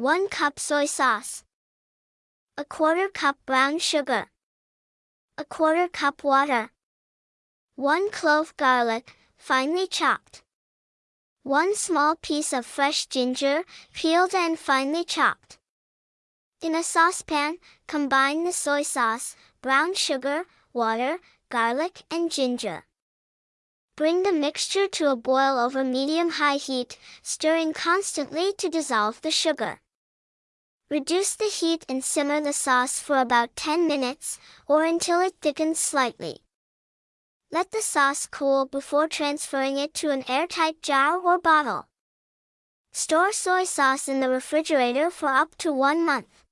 1 cup soy sauce. A quarter cup brown sugar. A quarter cup water. 1 clove garlic, finely chopped. 1 small piece of fresh ginger, peeled and finely chopped. In a saucepan, combine the soy sauce, brown sugar, water, garlic and ginger. Bring the mixture to a boil over medium-high heat, stirring constantly to dissolve the sugar. Reduce the heat and simmer the sauce for about 10 minutes, or until it thickens slightly. Let the sauce cool before transferring it to an airtight jar or bottle. Store soy sauce in the refrigerator for up to one month.